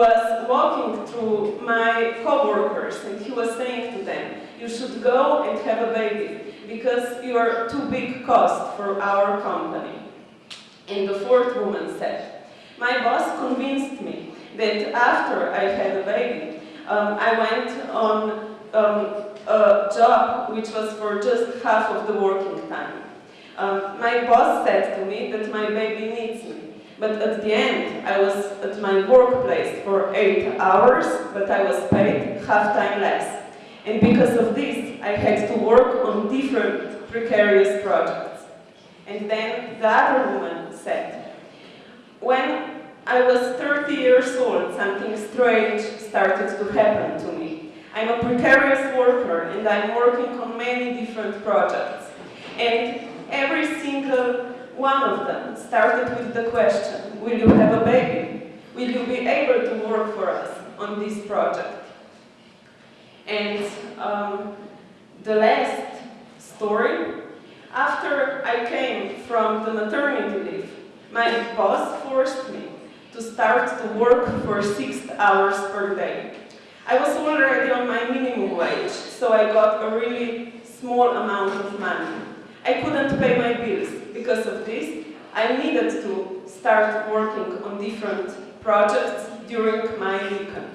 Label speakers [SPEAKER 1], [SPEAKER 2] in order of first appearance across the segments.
[SPEAKER 1] was walking through my co-workers and he was saying to them, you should go and have a baby because you are too big cost for our company. And the fourth woman said, my boss convinced me that after I had a baby, um, I went on um, a job which was for just half of the working time. Um, my boss said to me that my baby needs me. But at the end, I was at my workplace for eight hours, but I was paid half time less. And because of this, I had to work on different precarious projects. And then the other woman said, when I was 30 years old, something strange started to happen to me. I'm a precarious worker and I'm working on many different projects. And every single one of them started with the question, will you have a baby? Will you be able to work for us on this project? And um, the last story, after I came from the maternity leave, my boss forced me to start to work for six hours per day. I was already on my minimum wage, so I got a really small amount of money. I couldn't pay my bills. Because of this, I needed to start working on different projects during my weekend.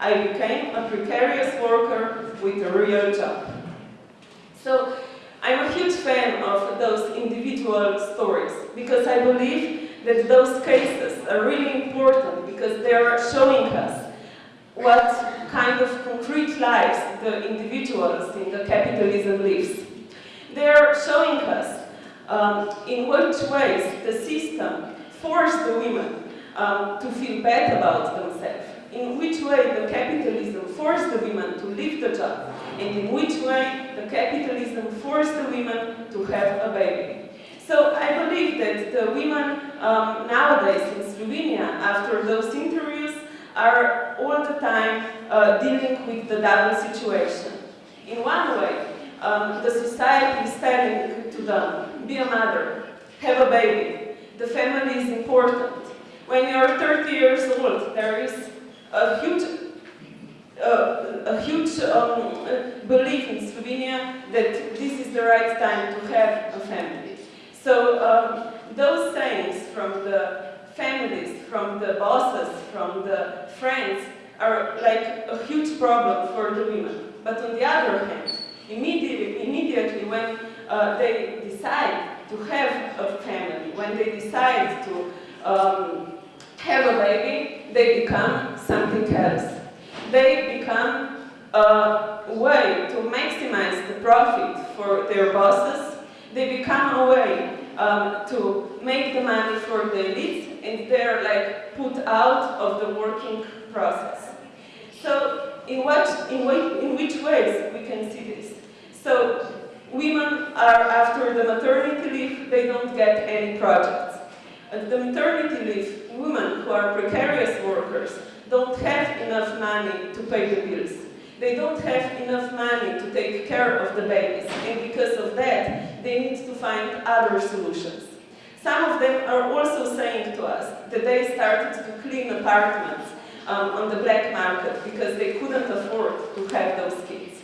[SPEAKER 1] I became a precarious worker with a real job. So I'm a huge fan of those individual stories because I believe that those cases are really important because they are showing us what kind of concrete lives the individuals in the capitalism lives. They are showing us um, in which ways the system forced the women um, to feel bad about themselves in which way the capitalism forced the women to leave the job, and in which way the capitalism forced the women to have a baby. So I believe that the women um, nowadays in Slovenia, after those interviews, are all the time uh, dealing with the double situation. In one way, um, the society is telling to them, be a mother, have a baby, the family is important. When you are 30 years old, there is a huge, uh, a huge um, belief in Slovenia that this is the right time to have a family. So um, those sayings from the families, from the bosses, from the friends, are like a huge problem for the women. But on the other hand, immediately, immediately when uh, they decide to have a family, when they decide to um, have a baby, they become something else. They become a way to maximize the profit for their bosses. They become a way um, to make the money for the elite and they're like put out of the working process. So in, what, in, what, in which ways we can see this? So women are after the maternity leave, they don't get any projects. At the maternity leave, women who are precarious workers don't have enough money to pay the bills. They don't have enough money to take care of the babies, and because of that, they need to find other solutions. Some of them are also saying to us that they started to clean apartments um, on the black market because they couldn't afford to have those kids.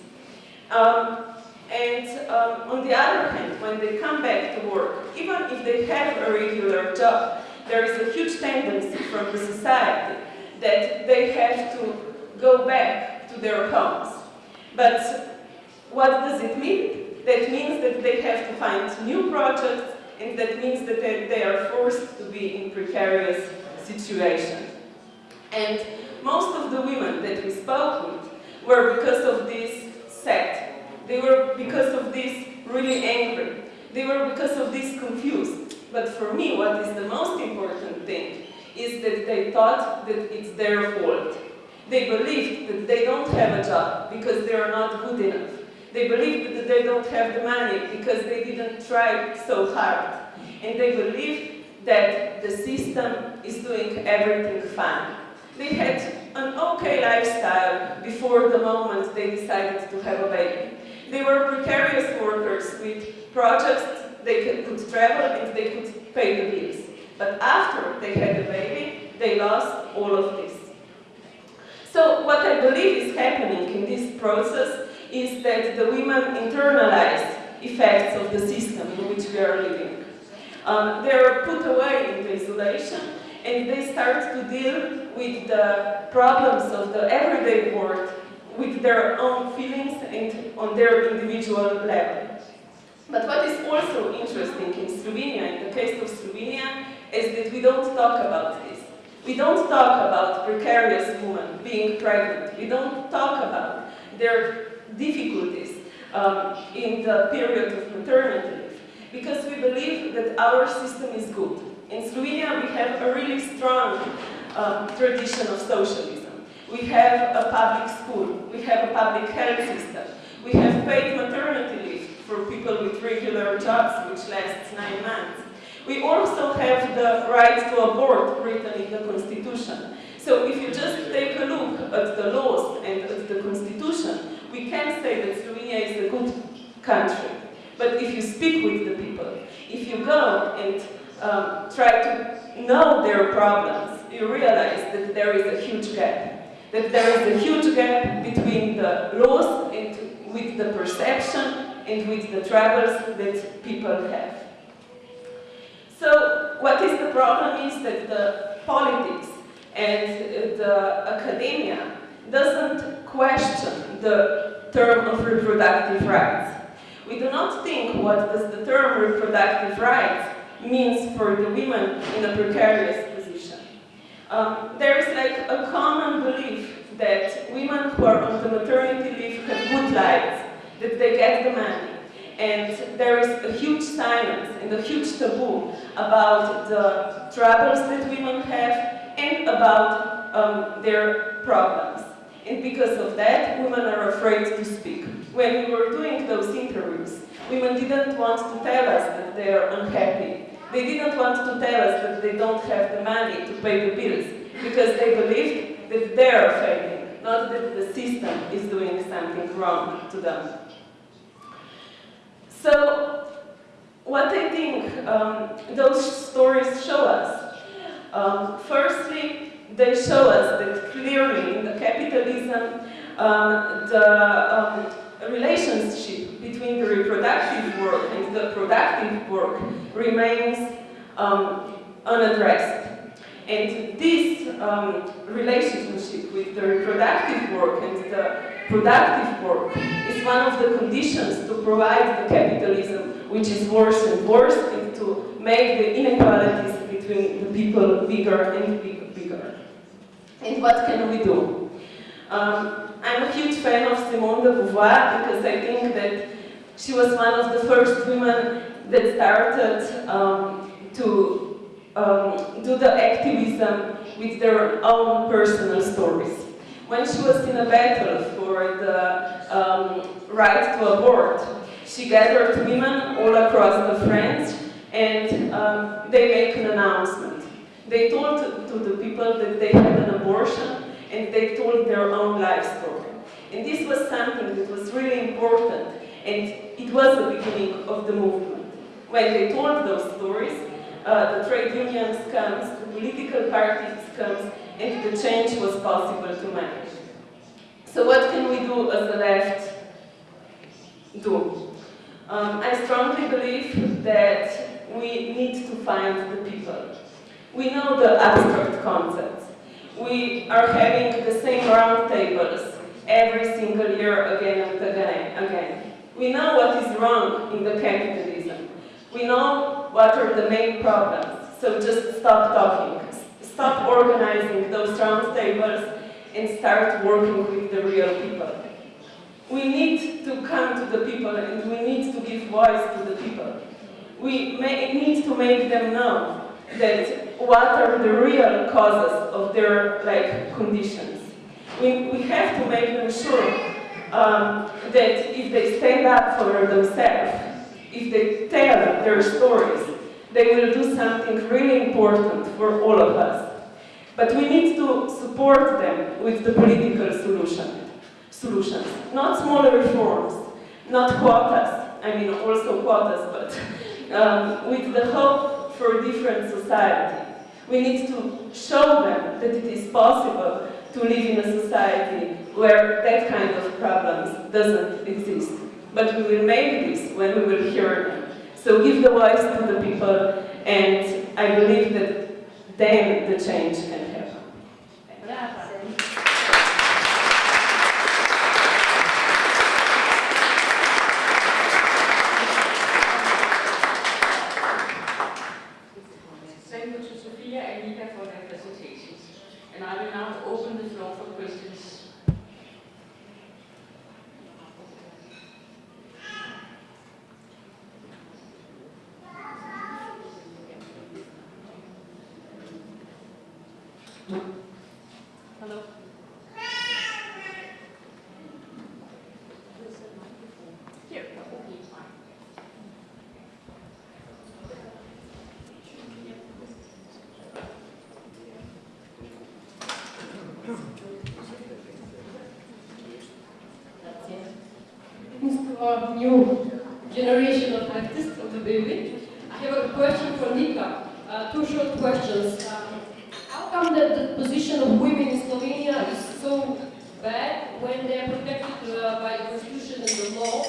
[SPEAKER 1] Um, and um, on the other hand, when they come back to work, even if they have a regular job, there is a huge tendency from the society that they have to go back to their homes. But what does it mean? That means that they have to find new projects and that means that they, they are forced to be in precarious situations. And most of the women that we spoke with were because of this set they were, because of this, really angry. They were, because of this, confused. But for me, what is the most important thing is that they thought that it's their fault. They believed that they don't have a job because they are not good enough. They believed that they don't have the money because they didn't try so hard. And they believed that the system is doing everything fine. They had an okay lifestyle before the moment they decided to have a baby. They were precarious workers with projects, they could, travel and they could pay the bills. But after they had the baby, they lost all of this. So what I believe is happening in this process is that the women internalize effects of the system in which we are living. Um, they are put away into isolation and they start to deal with the problems of the everyday world with their own feelings and on their individual level. But what is also interesting in Slovenia, in the case of Slovenia, is that we don't talk about this. We don't talk about precarious women being pregnant. We don't talk about their difficulties um, in the period of maternity because we believe that our system is good. In Slovenia we have a really strong um, tradition of socialism. We have a public school, we have a public health system, we have paid maternity leave for people with regular jobs which lasts nine months. We also have the right to abort written in the Constitution. So if you just take a look at the laws and at the Constitution, we can say that Slovenia is a good country. But if you speak with the people, if you go and um, try to know their problems, you realize that there is a huge gap. That there is a huge gap between the laws and with the perception and with the troubles that people have. So what is the problem is that the politics and the academia doesn't question the term of reproductive rights. We do not think what does the term reproductive rights means for the women in a precarious. Um, there is like a common belief that women who are on the maternity leave have good lives, that they get the money, and there is a huge silence and a huge taboo about the troubles that women have and about um, their problems. And because of that, women are afraid to speak. When we were doing those interviews, women didn't want to tell us that they are unhappy. They didn't want to tell us that they don't have the money to pay the bills because they believed that they are failing, not that the system is doing something wrong to them. So, what I think um, those stories show us, um, firstly, they show us that clearly in the capitalism, um, the um, relationship between the reproductive work and the productive work remains um, unaddressed. And this um, relationship with the reproductive work and the productive work is one of the conditions to provide the capitalism which is worse and worse and to make the inequalities between the people bigger and bigger. And what can we do? Um, I'm a huge fan of Simone de Beauvoir because I think that she was one of the first women that started um, to um, do the activism with their own personal stories. When she was in a battle for the um, right to abort, she gathered women all across the France and um, they make an announcement. They told to the people that they had an abortion and they told their own life story. And this was something that was really important and it was the beginning of the movement. When they told those stories, uh, the trade unions comes, the political parties comes, and the change was possible to manage. So what can we do as the left do? Um, I strongly believe that we need to find the people. We know the abstract concepts. We are having the same roundtables every single year again and again, again. We know what is wrong in the capitalism. We know what are the main problems. So just stop talking. Stop organizing those roundtables and start working with the real people. We need to come to the people and we need to give voice to the people. We may, need to make them know that what are the real causes of their like conditions. We, we have to make them sure um, that if they stand up for themselves, if they tell their stories, they will do something really important for all of us. But we need to support them with the political solution, solutions, not smaller reforms, not quotas, I mean also quotas, but um, with the hope for a different society. We need to show them that it is possible to live in a society where that kind of problems doesn't exist. But we will make this when we will hear them. So give the voice to the people, and I believe that then the change can happen.
[SPEAKER 2] Thank you to Sophia and Nika for their presentations. And I will now open the floor for questions. Hello. Here, okay, fine.
[SPEAKER 3] Our new generation of artists of the baby. I have a question for Nika. Uh, two short questions. Um, how come that the position of women in Slovenia is so bad when they are protected uh, by the constitution and the law?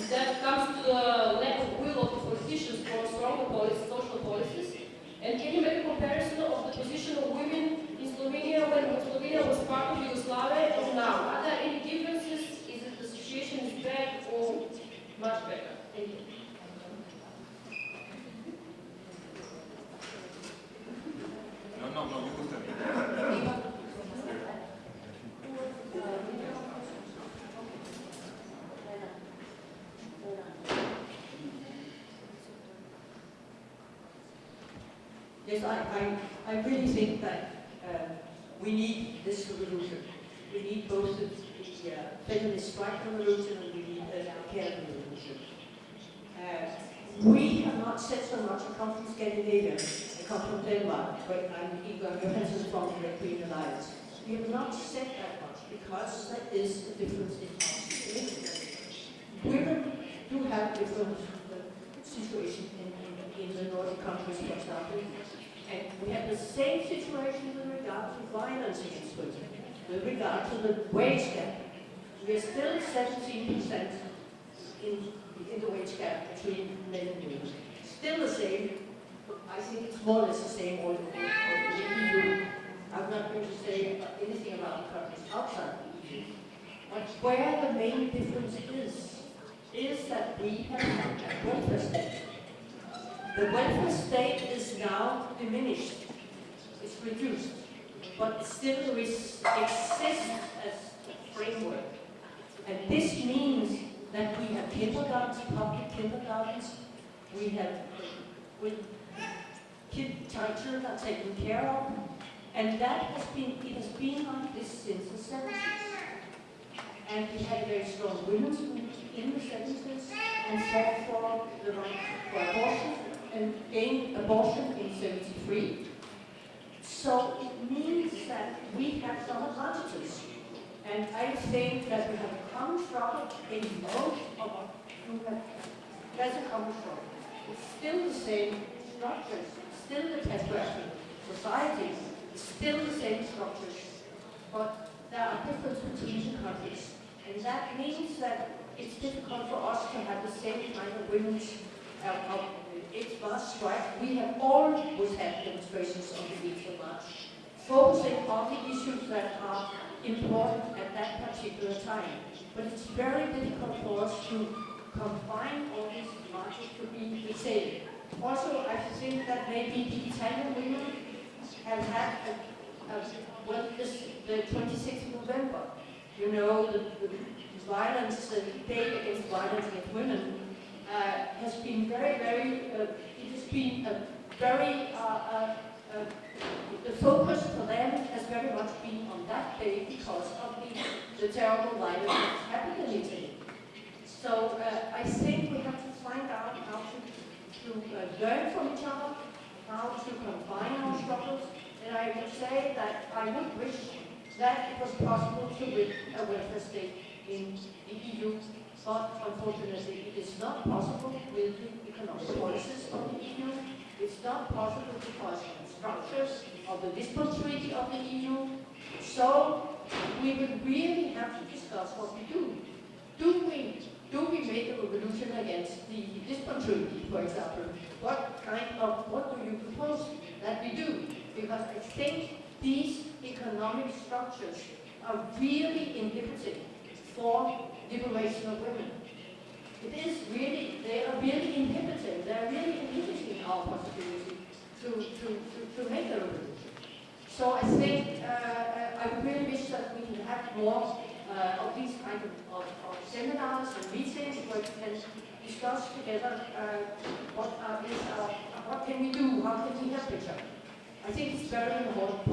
[SPEAKER 3] Is that comes to the lack of will of the politicians for stronger policies, social policies? And can you make a comparison of the position of women in Slovenia when Slovenia was part of Yugoslavia and now? Are there any differences? Is it the situation is bad or much better? Thank you.
[SPEAKER 4] No, no, no, you could tell me.
[SPEAKER 5] Yes, I, I, I really think that uh, we need this revolution. We need both the, uh, feminist strike revolution and we need the care revolution. Uh, we have not said so much, I come from Scandinavia, come from Denmark, but I'm Inger Johansen from the Green Alliance. We have not said that much because there is a difference in policy. Women do have different uh, situation in, in, in the Nordic countries, for example. And we have the same situation with regard to violence against women, with regard to the wage gap. We are still 17% in, in the wage gap between men and women. Still the same, I think it's more or less the same all over the EU. I'm not going to say anything about the countries outside the EU. But where the main difference is, is that we have a welfare state. The welfare state is now diminished. It's reduced. But still exists as a framework. And this means that we have kindergartens, public kindergartens, we have with kid, children are taken care of, and that has been, it has been like this since the 70s. And we had very strong women's movement in the 70s and fought for the right for abortion and gained abortion in 73. So it means that we have some advantages. And I think that we have come from in most of have doesn't come from. It's still the same structures, still the patriarchal society, still the same structures, but there are differences between countries. And that means that it's difficult for us to have the same kind of women's uh, of it's March strike. We have always had demonstrations on the 8th of March, focusing on the issues that are important at that particular time. But it's very difficult for us to combine all these marches to be the same. Also, I think that maybe the Italian women have had a, a the 26th of November, you know, the, the violence, the day against violence against women, uh, has been very, very, uh, it has been a very, uh, uh, uh, the focus for them has very much been on that day because of the, the terrible violence that happened in Italy. So uh, I think we have to find out how to, to uh, learn from each other, how to combine our struggles, and I would say that I would wish that it was possible to win a welfare state in the EU but unfortunately it is not possible with the economic policies of the EU. It's not possible because of the structures of the Lisbon Treaty of the EU. So we would really have to discuss what we do. Do we, do we make a revolution against the Lisbon Treaty, for example? What kind of, what do you propose that we do? Because I think these economic structures are really inhibiting for liberation of women. It is really, they are really inhibiting, they are really inhibiting our possibility to, to, to, to make a revolution. So I think, uh, uh, I really wish that we can have more uh, of these kind of, of, of seminars and meetings where we can discuss together uh, what are, is our, what can we do, how can we help each other. I think it's very important.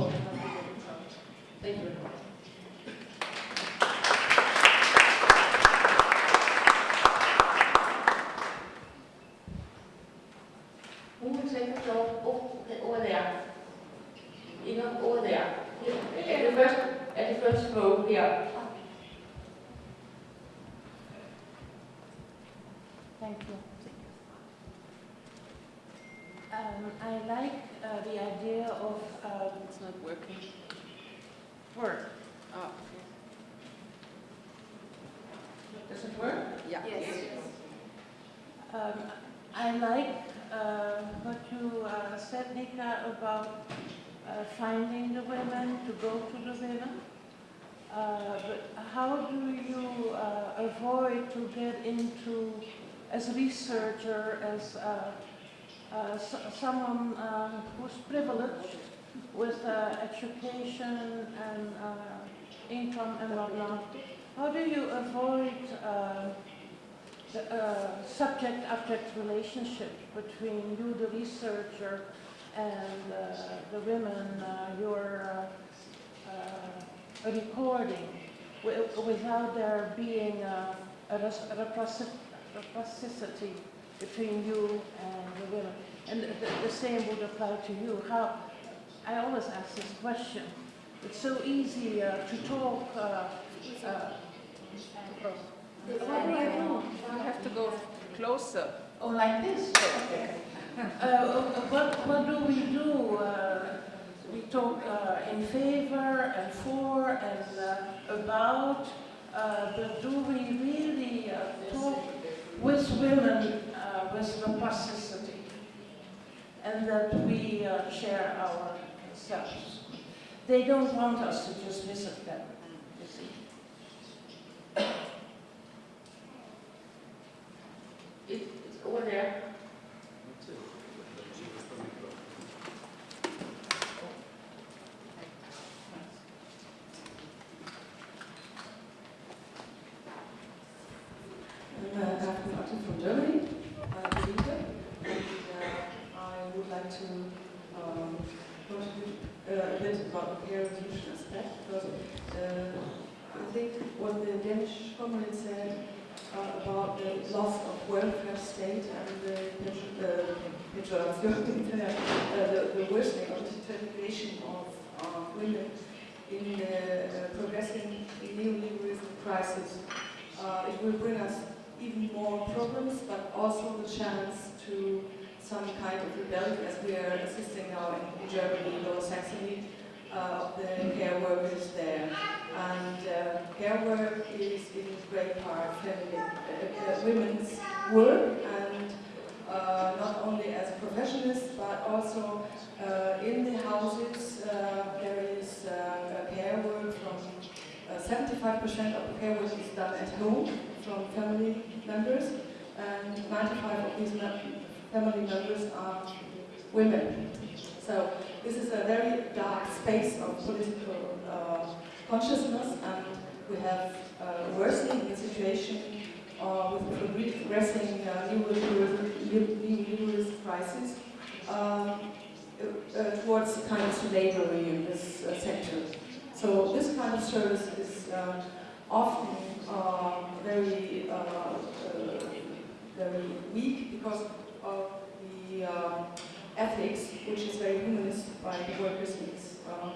[SPEAKER 5] Thank you very much.
[SPEAKER 2] Who will take the floor? Oh, okay, over there. Inger, over there. Here, At the first, at the first row here.
[SPEAKER 6] Thank you. Um, I like uh, the idea of um,
[SPEAKER 7] It's not working.
[SPEAKER 6] work.
[SPEAKER 7] Oh,
[SPEAKER 2] Does it work?
[SPEAKER 7] yeah.
[SPEAKER 6] Um, I like uh, what you uh, said, Nika, about uh, finding the women, to go to the women. Uh, but how do you uh, avoid to get into, as a researcher, as uh, someone uh, who's privileged with education and income and whatnot, how do you avoid subject-object relationship between you, the researcher, and uh, the women uh, you're uh, uh, recording, wi- without there being uh, a reciprocity between you and the women. And the, the same would apply to you. How, I always ask this question. It's so easy to talk. Uh, uh, what do I do?
[SPEAKER 7] You have to go closer.
[SPEAKER 6] Oh, like this? Uh, what, what do we do? Uh, we talk uh, in favor and for and uh, about, uh, but do we really uh, talk with women uh, with reciprocity and that we uh, share ourselves? They don't want us to just visit them, you see.
[SPEAKER 2] It, it's over there.
[SPEAKER 8] I'm uh, Daphne Martin from Germany, uh, Believer, and uh, I would like to um, contribute uh, a bit about the care revolution aspect because uh, I think what the Danish comrade said uh, about the loss of welfare state and the pension- uh, pejoration, uh, the, the worsening of the situation of uh, women in the uh, progressing neoliberalism crisis. Uh, it will bring us even more problems, but also the chance to some kind of rebellion, as we are assisting now in, in Uh, of the care workers there. And uh, care work is in great part feminine, uh, uh, women's work, and uh, not only as professionals, but also in the houses, there is care work from 75% of the care work is done at home from family members, and 95 of these family members are women. So this is a very dark space of political uh, consciousness, and we have uh, worsening situation uh, with the progressing uh, neoliberalist crisis um, uh, towards kind of slavery in this uh, sector. So this kind of service is uh, often uh, very, uh, uh, very weak because of the uh, ethics, which is very humanist by workers, these uh,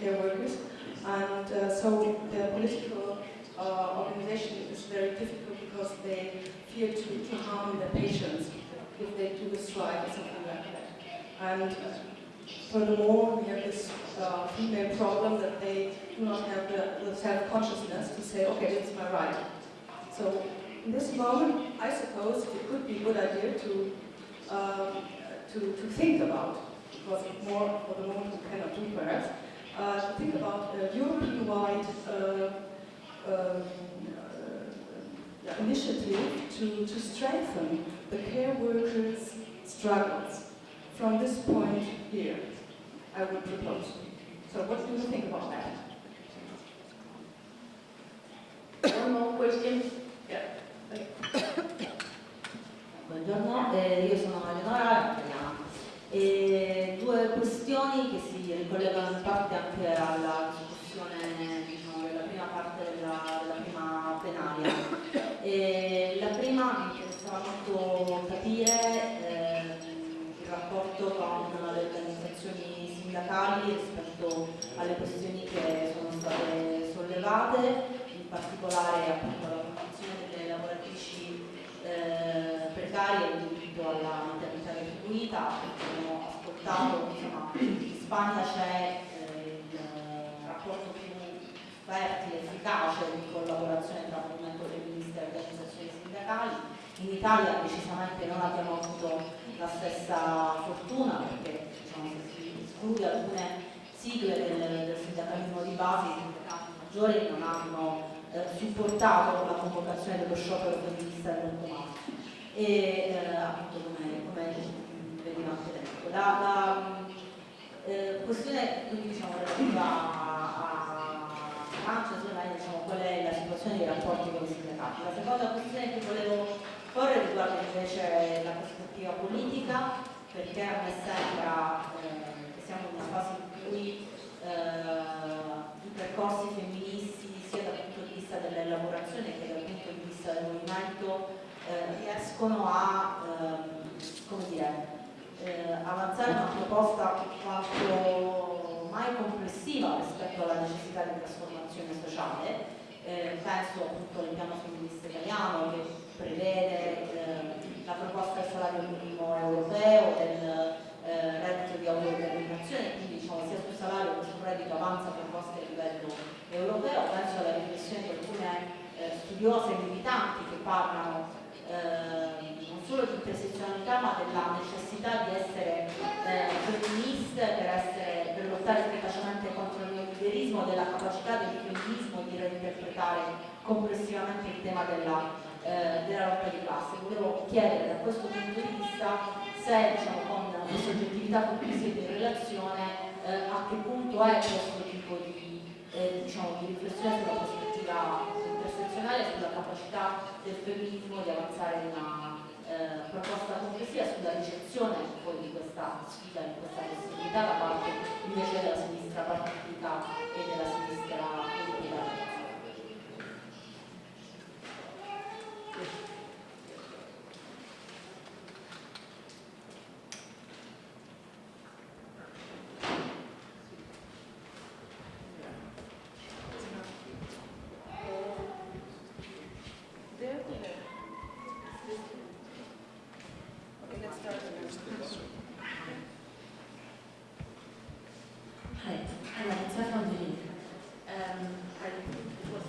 [SPEAKER 8] care workers. And uh, so the political uh, organization is very difficult because they fear to, to harm the patients if they do a strike or something like that. And furthermore, we have this uh, female problem that they do not have the, the self-consciousness to say, okay, this is my right. So in this moment, I suppose it could be a good idea to, um, to, to think about, because more for the moment we cannot do perhaps, uh, to think about a European-wide uh, um, uh, initiative to, to strengthen the care workers' struggles from this point here, I would propose. So what do you think about that?
[SPEAKER 2] One more question.
[SPEAKER 9] Questioni che si ricollegano in parte anche alla discussione diciamo, della prima parte della, della prima plenaria. E la prima mi interessava molto capire ehm, il rapporto con le organizzazioni sindacali rispetto alle questioni che sono state sollevate, in particolare appunto la condizione delle lavoratrici eh, precarie diritto alla maternità retribuita. Abbiamo ascoltato in Spagna c'è eh, il eh, rapporto più fertile, efficace di collaborazione tra movimento femminista e organizzazioni sindacali. In Italia decisamente non abbiamo avuto la stessa fortuna perché diciamo, si esclude alcune sigle del, del sindacalismo di base, i sindacati maggiori non hanno eh, supportato la convocazione dello sciopero femminista del 8 marzo e eh, appunto come, come veniva anche detto. La, la eh, questione diciamo relativa a, Francia, è, diciamo, qual è la situazione dei rapporti con i sindacati. La seconda questione che volevo porre riguarda invece la prospettiva politica, perché a me sembra eh, che siamo in una fase in cui eh, i percorsi femministi sia dal punto di vista dell'elaborazione che dal punto di vista del movimento eh, riescono a ehm, come dire, eh, avanzare una proposta quanto mai complessiva rispetto alla necessità di trasformazione sociale. Eh, penso appunto al piano femminista italiano che prevede eh, la proposta del salario minimo europeo, del eh, reddito di autodeterminazione, quindi diciamo sia sul salario che sul reddito avanza proposte a livello europeo. Penso alla riflessione di alcune eh, studiose militanti che parlano intersezionalità ma della necessità di essere eh, femministe per, per lottare efficacemente contro il neoliberismo, della capacità del femminismo di reinterpretare complessivamente il tema della, eh, della lotta di classe. Volevo chiedere da questo punto di vista se diciamo, con le soggettività con cui siete in relazione eh, a che punto è questo tipo di, eh, diciamo, di riflessione sulla prospettiva intersezionale sulla capacità del femminismo di avanzare una eh, proposta complessiva sulla ricezione poi di questa sfida, di questa possibilità da parte invece della sinistra partitica e della sinistra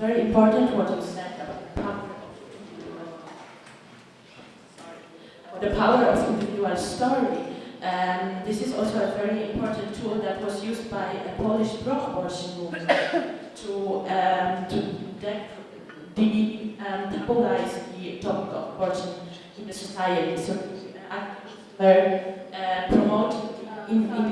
[SPEAKER 10] very important what you said about the power of, the power of individual story. Um, this is also a very important tool that was used by a Polish pro-abortion movement to, um, to de- um, the topic of abortion in the society. So, uh, uh, promote in, in